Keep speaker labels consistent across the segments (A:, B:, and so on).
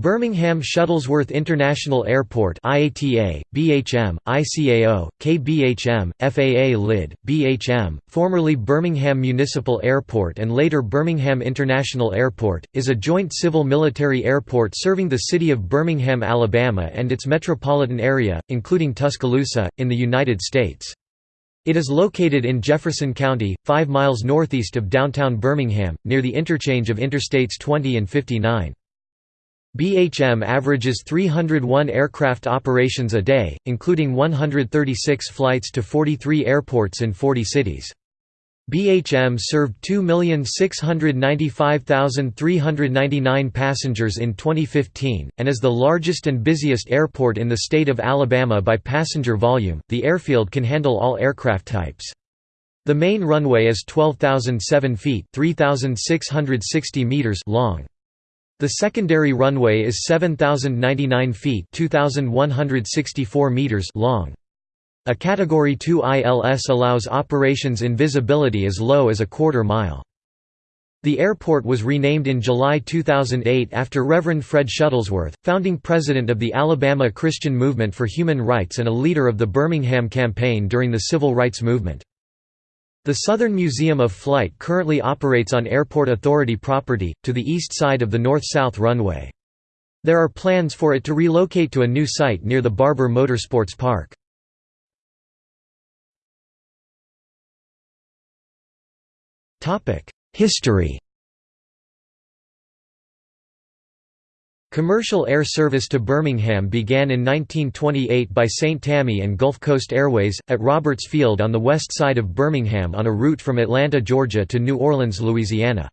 A: Birmingham Shuttlesworth International Airport IATA, BHM, ICAO, KBHM, FAA LID, BHM, formerly Birmingham Municipal Airport and later Birmingham International Airport, is a joint civil-military airport serving the city of Birmingham, Alabama and its metropolitan area, including Tuscaloosa, in the United States. It is located in Jefferson County, 5 miles northeast of downtown Birmingham, near the interchange of Interstates 20 and 59. BHM averages 301 aircraft operations a day, including 136 flights to 43 airports in 40 cities. BHM served 2,695,399 passengers in 2015, and is the largest and busiest airport in the state of Alabama by passenger volume. The airfield can handle all aircraft types. The main runway is 12,007 feet (3,660 meters) long. The secondary runway is 7,099 feet 2,164 meters long. A Category 2 ILS allows operations in visibility as low as a quarter mile. The airport was renamed in July 2008 after Reverend Fred Shuttlesworth, founding president of the Alabama Christian Movement for Human Rights and a leader of the Birmingham Campaign during the Civil Rights Movement. The Southern Museum of Flight currently operates on Airport Authority property, to the east side of the north-south runway. There are plans for it to relocate to a new site near the Barber Motorsports Park. History Commercial air service to Birmingham began in 1928 by St. Tammany and Gulf Coast Airways, at Roberts Field on the west side of Birmingham on a route from Atlanta, Georgia to New Orleans, Louisiana.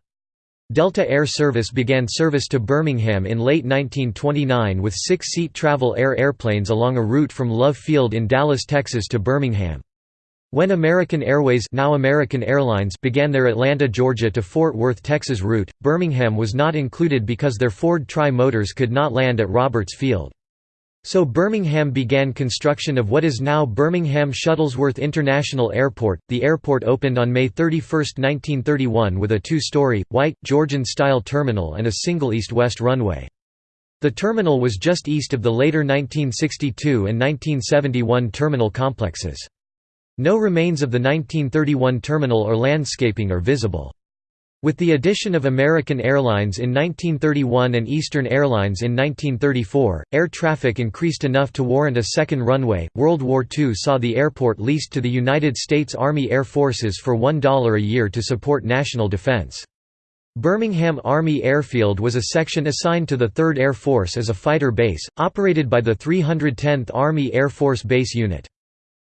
A: Delta Air Service began service to Birmingham in late 1929 with six-seat travel air airplanes along a route from Love Field in Dallas, Texas to Birmingham. When American Airways now American Airlines began their Atlanta, Georgia to Fort Worth, Texas route, Birmingham was not included because their Ford Tri-motors could not land at Roberts Field. So Birmingham began construction of what is now Birmingham Shuttlesworth International Airport. The airport opened on May 31, 1931 with a two-story, white, Georgian-style terminal and a single east-west runway. The terminal was just east of the later 1962 and 1971 terminal complexes. No remains of the 1931 terminal or landscaping are visible. With the addition of American Airlines in 1931 and Eastern Airlines in 1934, air traffic increased enough to warrant a second runway. World War II saw the airport leased to the United States Army Air Forces for $1 a year to support national defense. Birmingham Army Airfield was a section assigned to the 3rd Air Force as a fighter base, operated by the 310th Army Air Force Base Unit.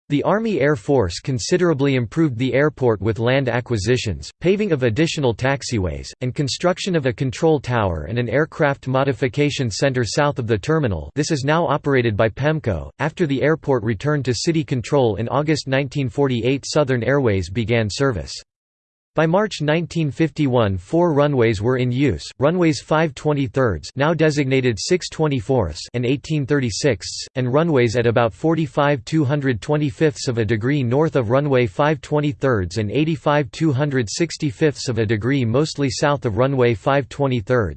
A: The Army Air Force considerably improved the airport with land acquisitions, paving of additional taxiways, and construction of a control tower and an aircraft modification center south of the terminal this is now operated by PEMCO. After the airport returned to city control in August 1948 Southern Airways began service. By March 1951 four runways were in use, runways 5 23 now designated 6 24 and 18 36 and runways at about 45 225ths of a degree north of runway 5 23 and 85 265ths of a degree mostly south of runway 5 23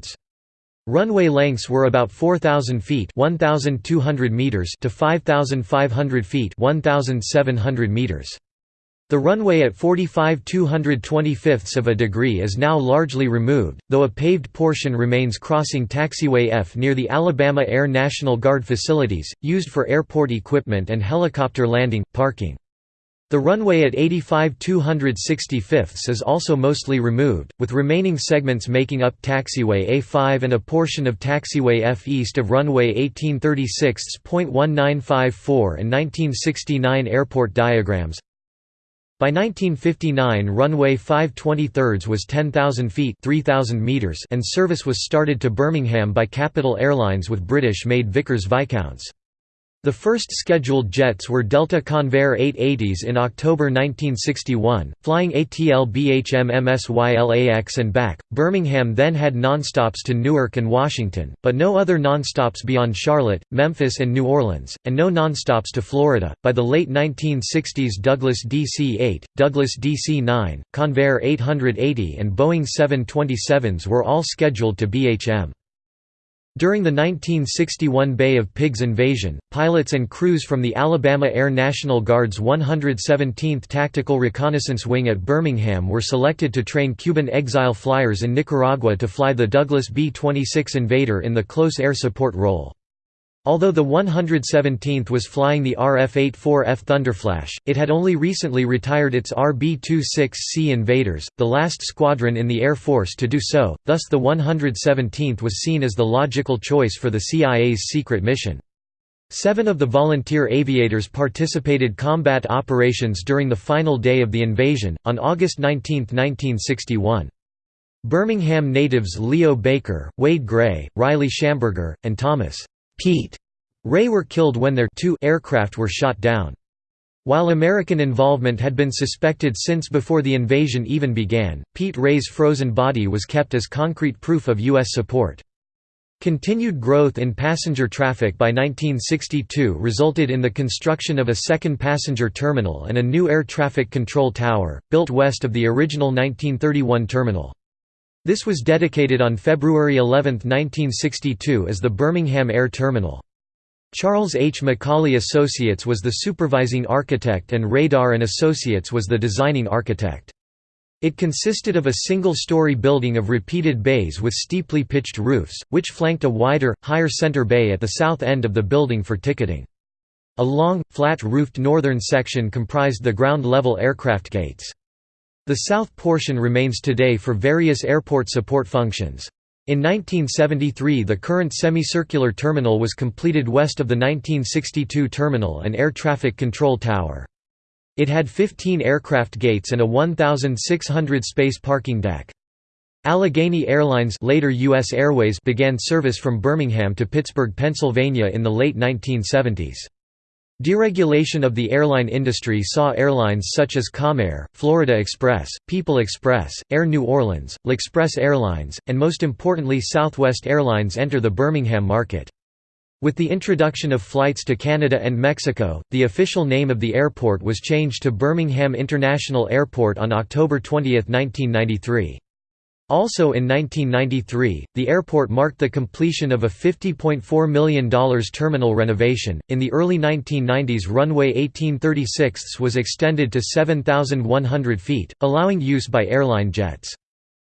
A: Runway lengths were about 4,000 feet 1,200 meters to 5,500 feet 1,700 meters. The runway at 45 225 of a degree is now largely removed, though a paved portion remains crossing Taxiway F near the Alabama Air National Guard facilities, used for airport equipment and helicopter landing, parking. The runway at 85 265 is also mostly removed, with remaining segments making up taxiway A5 and a portion of taxiway F east of runway 1836.1954 and 1969 airport diagrams. By 1959 runway 5 23 was 10,000 feet 3,000 meters and service was started to Birmingham by Capital Airlines with British-made Vickers Viscounts. The first scheduled jets were Delta Convair 880s in October 1961, flying ATL BHM MSYLAX and back. Birmingham then had nonstops to Newark and Washington, but no other nonstops beyond Charlotte, Memphis, and New Orleans, and no nonstops to Florida. By the late 1960s, Douglas DC 8, Douglas DC 9, Convair 880, and Boeing 727s were all scheduled to BHM. During the 1961 Bay of Pigs invasion, pilots and crews from the Alabama Air National Guard's 117th Tactical Reconnaissance Wing at Birmingham were selected to train Cuban exile flyers in Nicaragua to fly the Douglas B-26 Invader in the close air support role. Although the 117th was flying the RF-84F Thunderflash, it had only recently retired its RB-26C Invaders, the last squadron in the Air Force to do so, thus the 117th was seen as the logical choice for the CIA's secret mission. Seven of the volunteer aviators participated combat operations during the final day of the invasion, on August 19, 1961. Birmingham natives Leo Baker, Wade Gray, Riley Shamburger, and Thomas Pete Ray were killed when their two aircraft were shot down. While American involvement had been suspected since before the invasion even began, Pete Ray's frozen body was kept as concrete proof of U.S. support. Continued growth in passenger traffic by 1962 resulted in the construction of a second passenger terminal and a new air traffic control tower, built west of the original 1931 terminal. This was dedicated on February 11, 1962 as the Birmingham Air Terminal. Charles H. McCauley Associates was the supervising architect and Rader and Associates was the designing architect. It consisted of a single-story building of repeated bays with steeply pitched roofs, which flanked a wider, higher center bay at the south end of the building for ticketing. A long, flat-roofed northern section comprised the ground-level aircraft gates. The south portion remains today for various airport support functions. In 1973 the current semicircular terminal was completed west of the 1962 terminal and air traffic control tower. It had 15 aircraft gates and a 1,600 space parking deck. Allegheny Airlines later US Airways began service from Birmingham to Pittsburgh, Pennsylvania in the late 1970s. Deregulation of the airline industry saw airlines such as Comair, Florida Express, People Express, Air New Orleans, L'Express Airlines, and most importantly Southwest Airlines enter the Birmingham market. With the introduction of flights to Canada and Mexico, the official name of the airport was changed to Birmingham International Airport on October 20, 1993. Also in 1993, the airport marked the completion of a $50.4 million terminal renovation. In the early 1990s, runway 1836 was extended to 7,100 feet, allowing use by airline jets.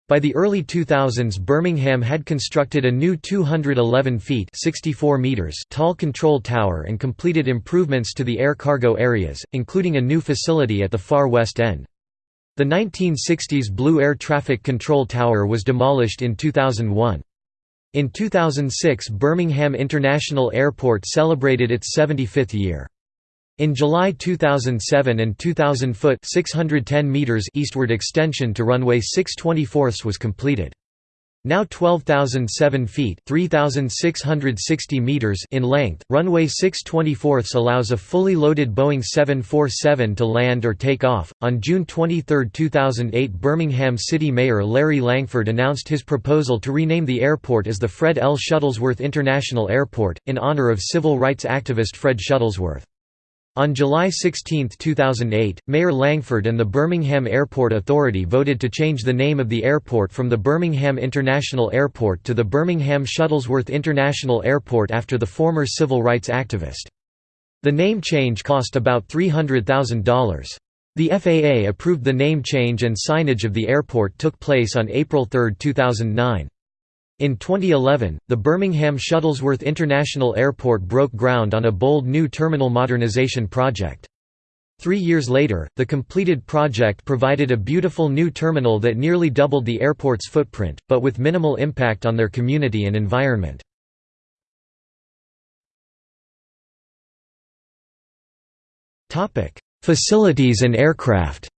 A: By the early 2000s Birmingham had constructed a new 211 feet 64 meters tall control tower and completed improvements to the air cargo areas, including a new facility at the far west end. The 1960s Blue Air Traffic Control Tower was demolished in 2001. In 2006 Birmingham International Airport celebrated its 75th year. In July 2007 and 2000 foot 610 meters eastward extension to runway 624 was completed. Now 12,007 feet (3,660 meters in length, runway 624 allows a fully loaded Boeing 747 to land or take off. On June 23, 2008 Birmingham City Mayor Larry Langford announced his proposal to rename the airport as the Fred L. Shuttlesworth International Airport, in honor of civil rights activist Fred Shuttlesworth. On July 16, 2008, Mayor Langford and the Birmingham Airport Authority voted to change the name of the airport from the Birmingham International Airport to the Birmingham Shuttlesworth International Airport after the former civil rights activist. The name change cost about $300,000. The FAA approved the name change and signage of the airport took place on April 3, 2009. In 2011, the Birmingham Shuttlesworth International Airport broke ground on a bold new terminal modernization project. Three years later, the completed project provided a beautiful new terminal that nearly doubled the airport's footprint, but with minimal impact on their community and environment. Facilities and aircraft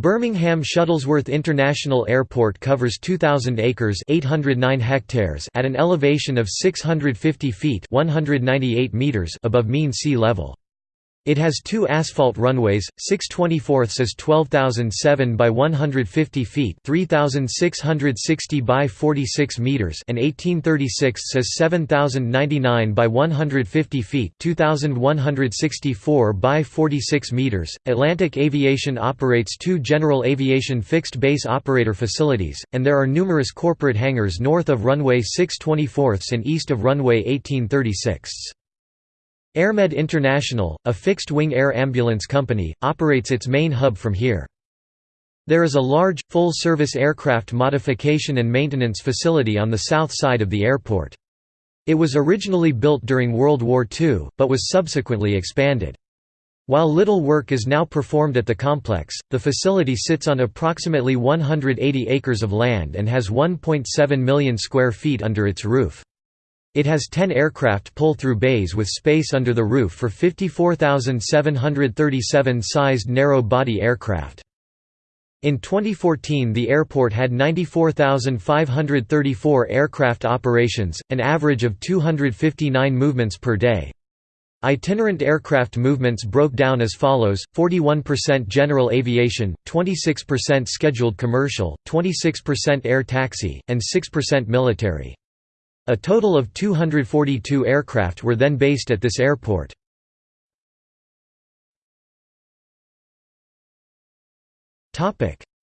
A: Birmingham Shuttlesworth International Airport covers 2,000 acres 809 hectares at an elevation of 650 feet 198 meters above mean sea level. It has two asphalt runways, 6 24 is 12,007 by 150 feet 3,660 by 46 meters and 1836 is 7,099 by 150 feet 2,164 by 46 meters. Atlantic Aviation operates two general aviation fixed-base operator facilities, and there are numerous corporate hangars north of runway 6 24 and east of runway 1836. AirMed International, a fixed-wing air ambulance company, operates its main hub from here. There is a large, full-service aircraft modification and maintenance facility on the south side of the airport. It was originally built during World War II, but was subsequently expanded. While little work is now performed at the complex, the facility sits on approximately 180 acres of land and has 1.7 million square feet under its roof. It has 10 aircraft pull-through bays with space under the roof for 54,737 sized narrow-body aircraft. In 2014 the airport had 94,534 aircraft operations, an average of 259 movements per day. Itinerant aircraft movements broke down as follows, 41% general aviation, 26% scheduled commercial, 26% air taxi, and 6% military. A total of 242 aircraft were then based at this airport.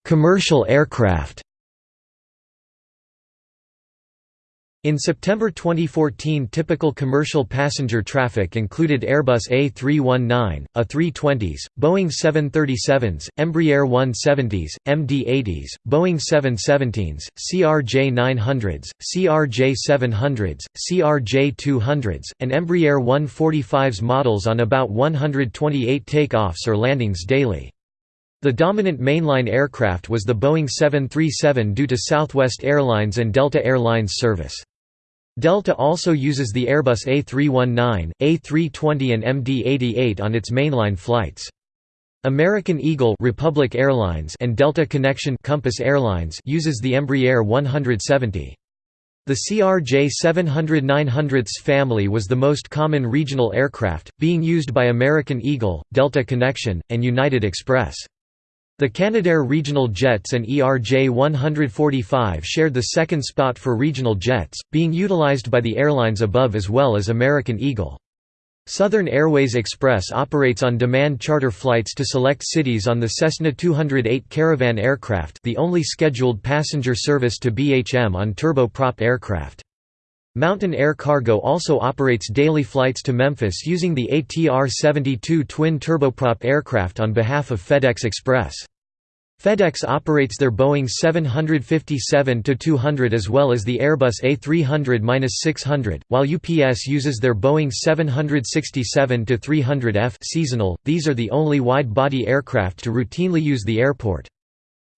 A: Commercial aircraft In September 2014 typical commercial passenger traffic included Airbus A319, A320s, Boeing 737s, Embraer 170s, MD-80s, Boeing 717s, CRJ-900s, CRJ-700s, CRJ-200s, and Embraer 145s models on about 128 takeoffs or landings daily. The dominant mainline aircraft was the Boeing 737 due to Southwest Airlines and Delta Airlines service. Delta also uses the Airbus A319, A320 and MD-88 on its mainline flights. American Eagle Republic Airlines and Delta Connection Compass Airlines uses the Embraer 170. The CRJ 700-900s family was the most common regional aircraft, being used by American Eagle, Delta Connection, and United Express. The Canadair regional jets and ERJ 145 shared the second spot for regional jets, being utilized by the airlines above as well as American Eagle. Southern Airways Express operates on-demand charter flights to select cities on the Cessna 208 Caravan aircraft the only scheduled passenger service to BHM on turboprop aircraft. Mountain Air Cargo also operates daily flights to Memphis using the ATR-72 twin turboprop aircraft on behalf of FedEx Express. FedEx operates their Boeing 757-200 as well as the Airbus A300-600, while UPS uses their Boeing 767-300F seasonal. These are the only wide-body aircraft to routinely use the airport.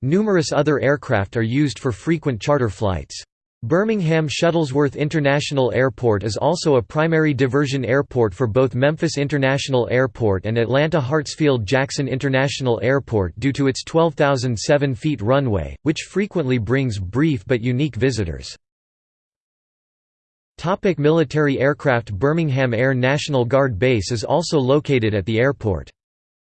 A: Numerous other aircraft are used for frequent charter flights. Birmingham Shuttlesworth International Airport is also a primary diversion airport for both Memphis International Airport and Atlanta Hartsfield-Jackson International Airport due to its 12,007 feet runway, which frequently brings brief but unique visitors. Topic military aircraft Birmingham Air National Guard Base is also located at the airport.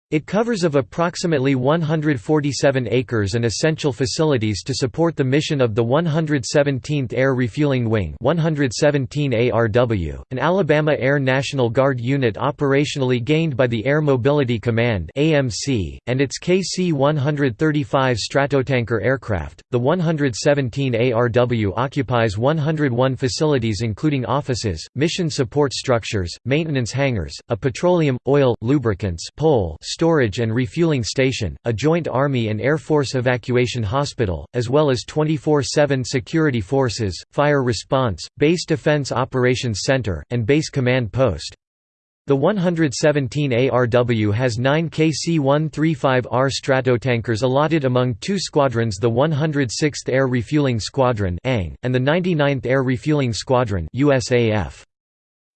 A: It covers of approximately 147 acres and essential facilities to support the mission of the 117th Air Refueling Wing 117 ARW, an Alabama Air National Guard unit operationally gained by the Air Mobility Command AMC, and its KC-135 Stratotanker aircraft. The 117 ARW occupies 101 facilities including offices, mission support structures, maintenance hangars, a petroleum, oil, lubricants pole storage and refueling station, a joint Army and Air Force evacuation hospital, as well as 24-7 security forces, fire response, base defense operations center, and base command post. The 117 ARW has nine KC-135R Stratotankers allotted among two squadrons the 106th Air Refueling Squadron and the 99th Air Refueling Squadron USAF.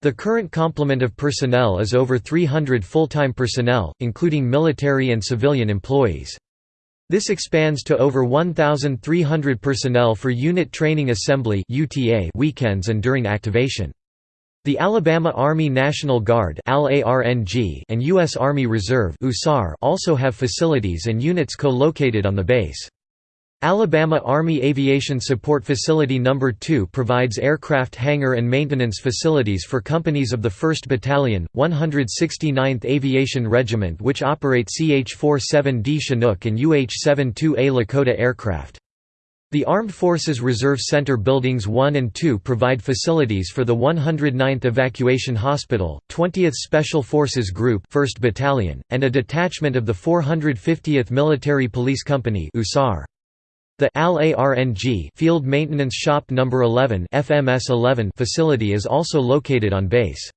A: The current complement of personnel is over 300 full-time personnel, including military and civilian employees. This expands to over 1,300 personnel for unit training assembly weekends and during activation. The Alabama Army National Guard and U.S. Army Reserve also have facilities and units co-located on the base. Alabama Army Aviation Support Facility No. 2 provides aircraft hangar and maintenance facilities for companies of the 1st Battalion, 169th Aviation Regiment which operate CH-47D Chinook and UH-72A Lakota aircraft. The Armed Forces Reserve Center Buildings 1 and 2 provide facilities for the 109th Evacuation Hospital, 20th Special Forces Group 1st Battalion, and a detachment of the 450th Military Police Company The AL-ARNG Field Maintenance Shop No. 11 FMS 11 facility is also located on base.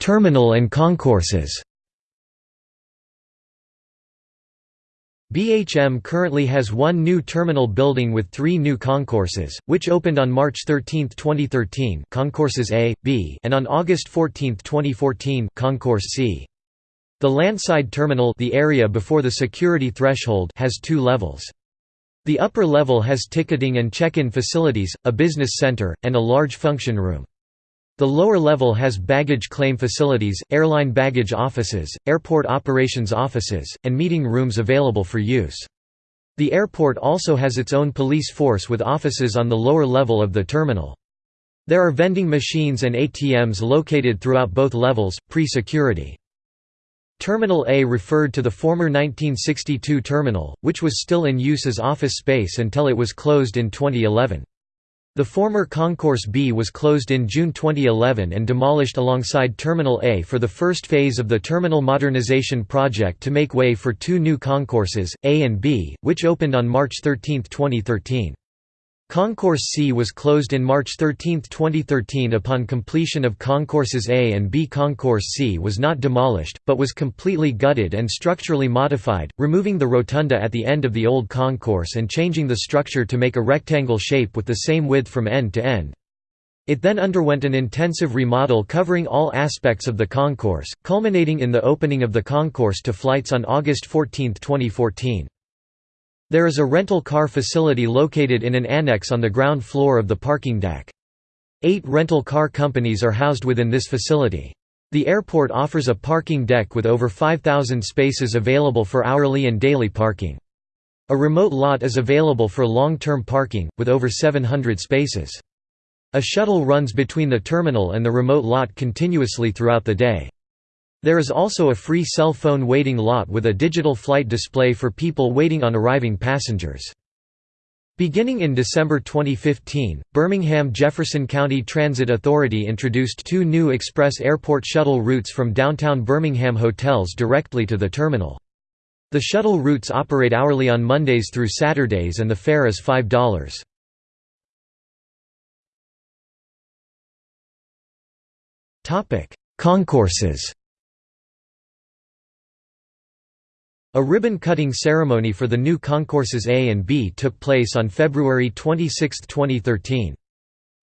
A: Terminal and concourses BHM currently has one new terminal building with three new concourses, which opened on March 13, 2013 concourses A, B and on August 14, 2014 concourse C. The landside terminal the area before the security threshold has two levels. The upper level has ticketing and check-in facilities, a business center, and a large function room. The lower level has baggage claim facilities, airline baggage offices, airport operations offices, and meeting rooms available for use. The airport also has its own police force with offices on the lower level of the terminal. There are vending machines and ATMs located throughout both levels, pre-security. Terminal A referred to the former 1962 terminal, which was still in use as office space until it was closed in 2011. The former Concourse B was closed in June 2011 and demolished alongside Terminal A for the first phase of the terminal modernization project to make way for two new concourses, A and B, which opened on March 13, 2013. Concourse C was closed in March 13, 2013 upon completion of Concourses A and B. Concourse C was not demolished, but was completely gutted and structurally modified, removing the rotunda at the end of the old concourse and changing the structure to make a rectangle shape with the same width from end to end. It then underwent an intensive remodel covering all aspects of the concourse, culminating in the opening of the concourse to flights on August 14, 2014. There is a rental car facility located in an annex on the ground floor of the parking deck. Eight rental car companies are housed within this facility. The airport offers a parking deck with over 5,000 spaces available for hourly and daily parking. A remote lot is available for long-term parking, with over 700 spaces. A shuttle runs between the terminal and the remote lot continuously throughout the day. There is also a free cell phone waiting lot with a digital flight display for people waiting on arriving passengers. Beginning in December 2015, Birmingham-Jefferson County Transit Authority introduced two new express airport shuttle routes from downtown Birmingham hotels directly to the terminal. The shuttle routes operate hourly on Mondays through Saturdays and the fare is $5. Concourses A ribbon-cutting ceremony for the new concourses A and B took place on February 26, 2013.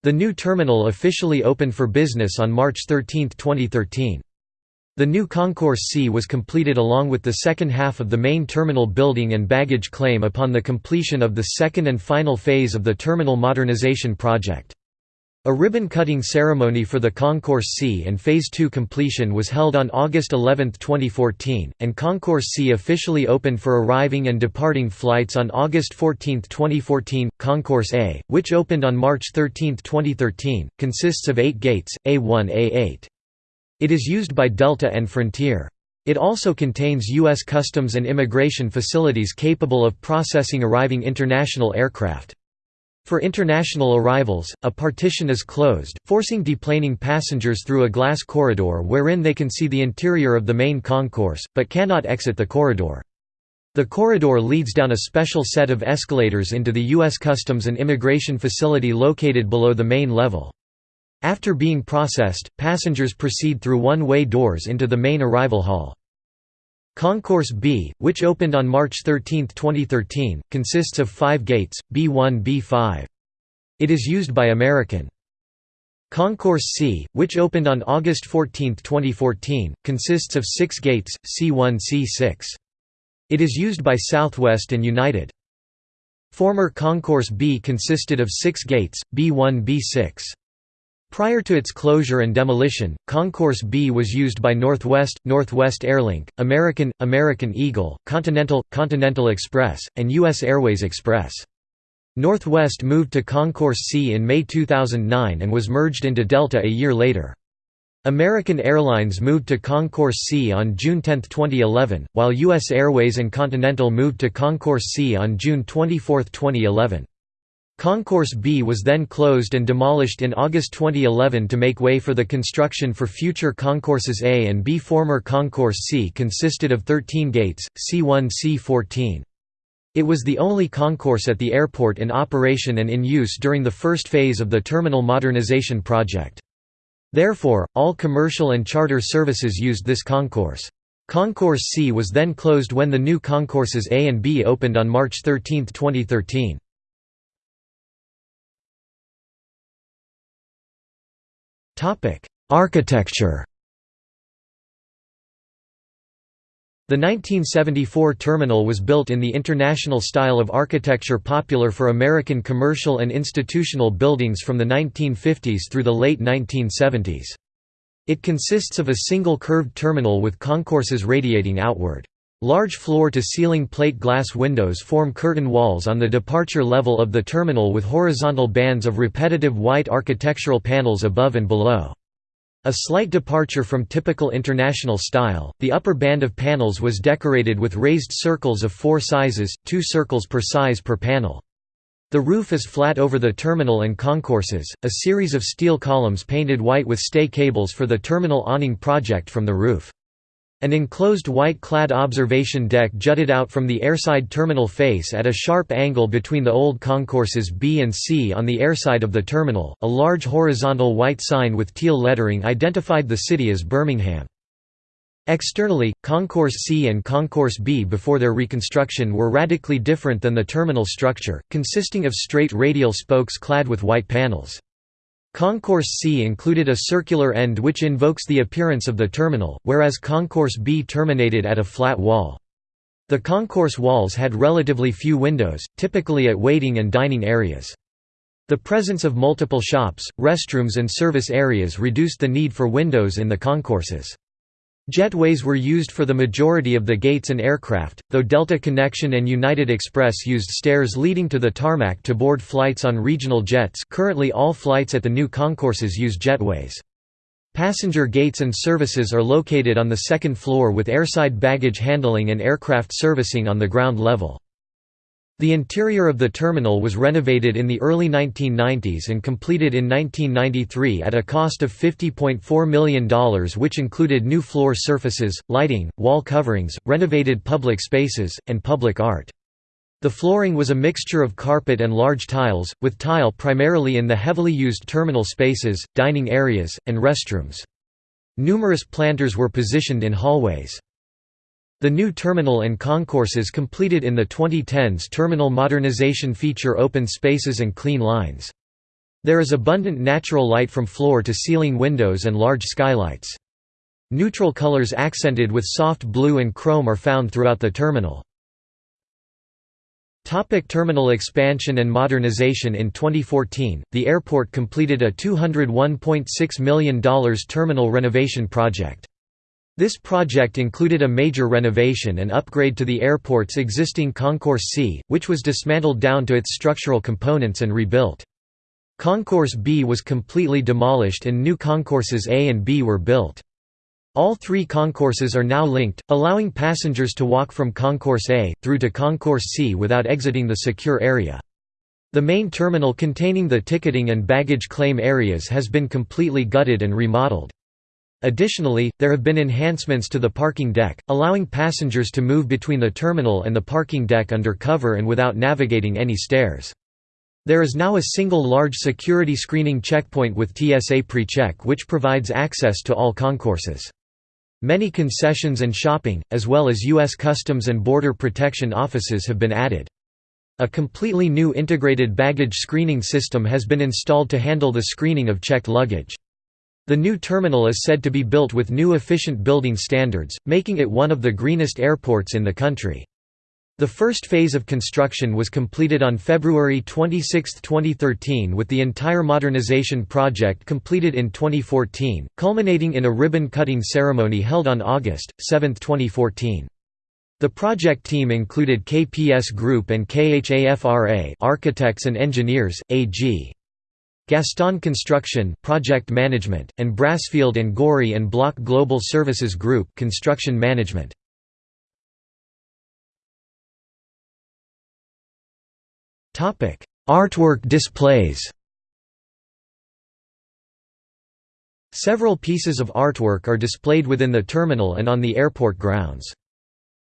A: The new terminal officially opened for business on March 13, 2013. The new Concourse C was completed along with the second half of the main terminal building and baggage claim upon the completion of the second and final phase of the terminal modernization project. A ribbon-cutting ceremony for the Concourse C and Phase 2 completion was held on August 11, 2014, and Concourse C officially opened for arriving and departing flights on August 14, 2014. Concourse A, which opened on March 13, 2013, consists of eight gates, A1 A8. It is used by Delta and Frontier. It also contains U.S. Customs and Immigration facilities capable of processing arriving international aircraft. For international arrivals, a partition is closed, forcing deplaning passengers through a glass corridor wherein they can see the interior of the main concourse, but cannot exit the corridor. The corridor leads down a special set of escalators into the U.S. Customs and Immigration facility located below the main level. After being processed, passengers proceed through one-way doors into the main arrival hall. Concourse B, which opened on March 13, 2013, consists of five gates, B1 B5. It is used by American. Concourse C, which opened on August 14, 2014, consists of six gates, C1 C6. It is used by Southwest and United. Former Concourse B consisted of six gates, B1 B6. Prior to its closure and demolition, Concourse B was used by Northwest, Northwest Airlink, American, American Eagle, Continental, Continental Express, and U.S. Airways Express. Northwest moved to Concourse C in May 2009 and was merged into Delta a year later. American Airlines moved to Concourse C on June 10, 2011, while U.S. Airways and Continental moved to Concourse C on June 24, 2011. Concourse B was then closed and demolished in August 2011 to make way for the construction for future Concourses A and B. Former Concourse C consisted of 13 gates, C1 C14. It was the only concourse at the airport in operation and in use during the first phase of the terminal modernization project. Therefore, all commercial and charter services used this concourse. Concourse C was then closed when the new concourses A and B opened on March 13, 2013. Architecture The 1974 terminal was built in the international style of architecture popular for American commercial and institutional buildings from the 1950s through the late 1970s. It consists of a single curved terminal with concourses radiating outward. Large floor-to-ceiling plate glass windows form curtain walls on the departure level of the terminal with horizontal bands of repetitive white architectural panels above and below. A slight departure from typical international style, the upper band of panels was decorated with raised circles of four sizes, two circles per size per panel. The roof is flat over the terminal and concourses, a series of steel columns painted white with stay cables for the terminal awning project from the roof. An enclosed white-clad observation deck jutted out from the airside terminal face at a sharp angle between the old concourses B and C on the airside of the terminal. A large horizontal white sign with teal lettering identified the city as Birmingham. Externally, Concourse C and Concourse B before their reconstruction were radically different than the terminal structure, consisting of straight radial spokes clad with white panels. Concourse C included a circular end which invokes the appearance of the terminal, whereas Concourse B terminated at a flat wall. The concourse walls had relatively few windows, typically at waiting and dining areas. The presence of multiple shops, restrooms and service areas reduced the need for windows in the concourses. Jetways were used for the majority of the gates and aircraft, though Delta Connection and United Express used stairs leading to the tarmac to board flights on regional jets currently all flights at the new concourses use jetways. Passenger gates and services are located on the second floor with airside baggage handling and aircraft servicing on the ground level. The interior of the terminal was renovated in the early 1990s and completed in 1993 at a cost of $50.4 million which included new floor surfaces, lighting, wall coverings, renovated public spaces, and public art. The flooring was a mixture of carpet and large tiles, with tile primarily in the heavily used terminal spaces, dining areas, and restrooms. Numerous planters were positioned in hallways. The new terminal and concourses completed in the 2010s terminal modernization feature open spaces and clean lines. There is abundant natural light from floor to ceiling windows and large skylights. Neutral colors accented with soft blue and chrome are found throughout the terminal. Topic terminal expansion and modernization In 2014, the airport completed a $201.6 million terminal renovation project. This project included a major renovation and upgrade to the airport's existing Concourse C, which was dismantled down to its structural components and rebuilt. Concourse B was completely demolished and new concourses A and B were built. All three concourses are now linked, allowing passengers to walk from Concourse A, through to Concourse C without exiting the secure area. The main terminal containing the ticketing and baggage claim areas has been completely gutted and remodeled. Additionally, there have been enhancements to the parking deck, allowing passengers to move between the terminal and the parking deck under cover and without navigating any stairs. There is now a single large security screening checkpoint with TSA PreCheck which provides access to all concourses. Many concessions and shopping, as well as U.S. Customs and Border Protection offices have been added. A completely new integrated baggage screening system has been installed to handle the screening of checked luggage. The new terminal is said to be built with new efficient building standards, making it one of the greenest airports in the country. The first phase of construction was completed on February 26, 2013 with the entire modernization project completed in 2014, culminating in a ribbon-cutting ceremony held on August 7, 2014. The project team included KPS Group and KHAFRA Architects and Engineers, AG. Gaston Construction Project Management, and Brasfield and Gorrie and Block Global Services Group Construction Management. Artwork displays Several pieces of artwork are displayed within the terminal and on the airport grounds.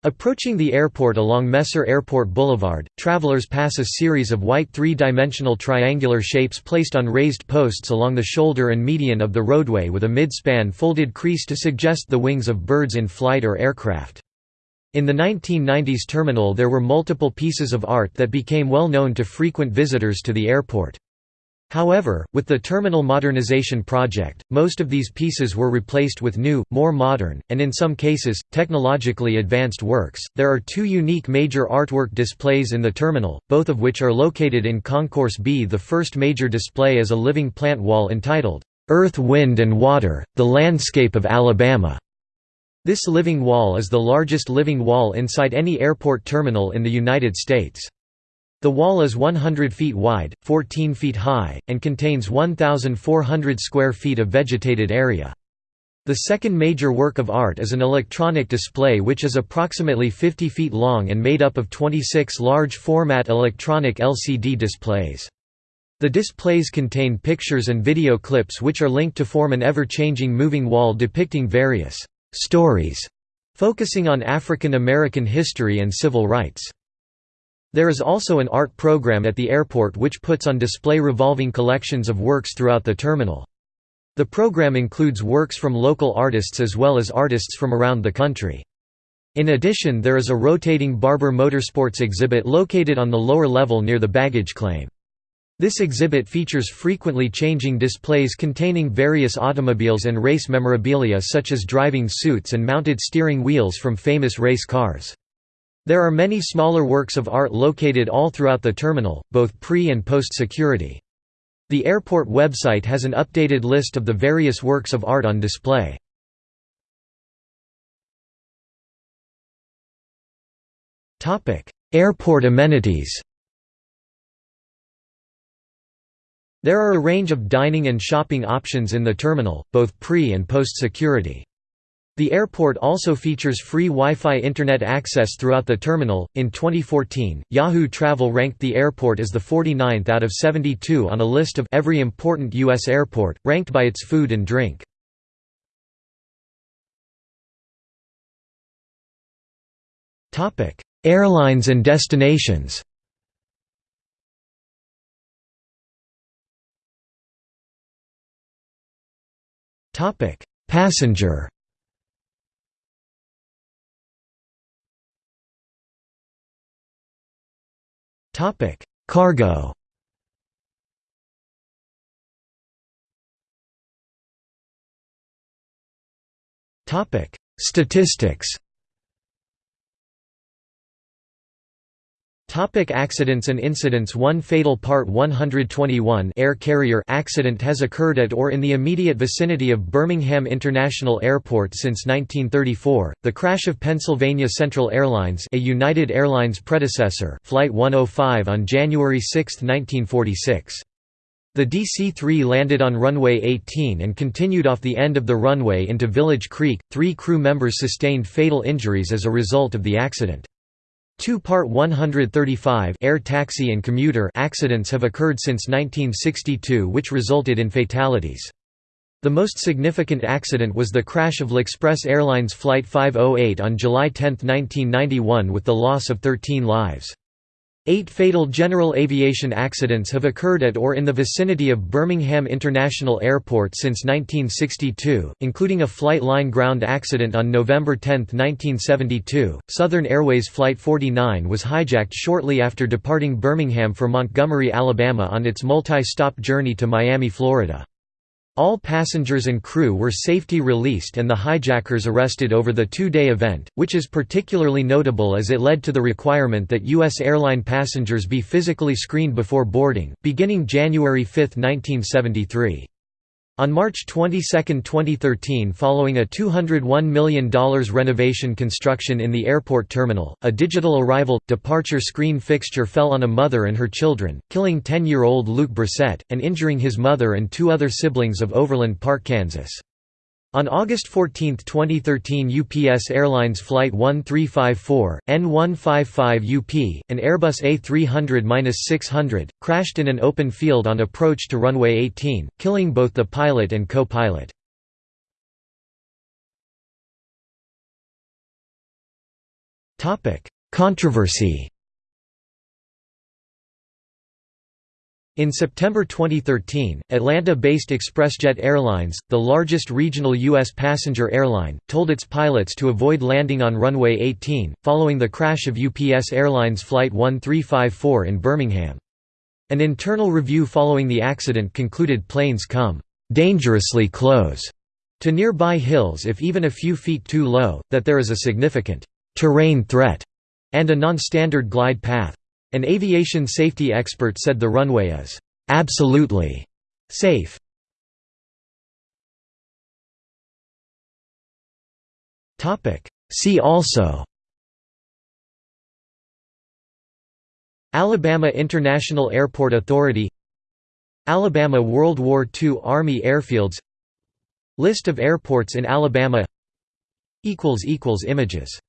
A: Approaching the airport along Messer Airport Boulevard, travelers pass a series of white three-dimensional triangular shapes placed on raised posts along the shoulder and median of the roadway with a mid-span folded crease to suggest the wings of birds in flight or aircraft. In the 1990s terminal there were multiple pieces of art that became well known to frequent visitors to the airport. However, with the terminal modernization project, most of these pieces were replaced with new, more modern, and in some cases, technologically advanced works. There are two unique major artwork displays in the terminal, both of which are located in Concourse B. The first major display is a living plant wall entitled, Earth, Wind and Water The Landscape of Alabama. This living wall is the largest living wall inside any airport terminal in the United States. The wall is 100 feet wide, 14 feet high, and contains 1,400 square feet of vegetated area. The second major work of art is an electronic display which is approximately 50 feet long and made up of 26 large-format electronic LCD displays. The displays contain pictures and video clips which are linked to form an ever-changing moving wall depicting various stories, focusing on African American history and civil rights. There is also an art program at the airport which puts on display revolving collections of works throughout the terminal. The program includes works from local artists as well as artists from around the country. In addition there is a rotating Barber Motorsports exhibit located on the lower level near the baggage claim. This exhibit features frequently changing displays containing various automobiles and race memorabilia such as driving suits and mounted steering wheels from famous race cars. There are many smaller works of art located all throughout the terminal, both pre- and post-security. The airport website has an updated list of the various works of art on display. Airport amenities There are a range of dining and shopping options in the terminal, both pre- and post-security. The airport also features free Wi-Fi internet access throughout the terminal. In 2014, Yahoo Travel ranked the airport as the 49th out of 72 on a list of every important US airport, ranked by its food and drink. Topic: Airlines and destinations. Topic: Passenger. Topic: Cargo. Topic: Statistics. Topic accidents and incidents One fatal Part 121 air carrier accident has occurred at or in the immediate vicinity of Birmingham International Airport since 1934, the crash of Pennsylvania Central Airlines a United Airlines predecessor Flight 105 on January 6, 1946. The DC-3 landed on runway 18 and continued off the end of the runway into Village Creek. Three crew members sustained fatal injuries as a result of the accident. Two Part 135 air taxi and commuter accidents have occurred since 1962 which resulted in fatalities. The most significant accident was the crash of L'Express Airlines Flight 508 on July 10, 1991 with the loss of 13 lives. Eight fatal general aviation accidents have occurred at or in the vicinity of Birmingham International Airport since 1962, including a flight line ground accident on November 10, 1972. Southern Airways Flight 49 was hijacked shortly after departing Birmingham for Montgomery, Alabama on its multi stop journey to Miami, Florida. All passengers and crew were safety released and the hijackers arrested over the two-day event, which is particularly notable as it led to the requirement that U.S. airline passengers be physically screened before boarding, beginning January 5, 1973. On March 22, 2013 following a $201 million renovation construction in the airport terminal, a digital arrival, departure screen fixture fell on a mother and her children, killing 10-year-old Luke Bresette, and injuring his mother and two other siblings of Overland Park, Kansas. On August 14, 2013 UPS Airlines Flight 1354, N155UP, an Airbus A300-600, crashed in an open field on approach to runway 18, killing both the pilot and co-pilot. Controversy In September 2013, Atlanta-based ExpressJet Airlines, the largest regional U.S. passenger airline, told its pilots to avoid landing on runway 18, following the crash of UPS Airlines Flight 1354 in Birmingham. An internal review following the accident concluded planes come «dangerously close» to nearby hills if even a few feet too low, that there is a significant «terrain threat» and a non-standard glide path. An aviation safety expert said the runway is absolutely safe. See also Alabama International Airport Authority Alabama World War II Army airfields List of airports in Alabama Images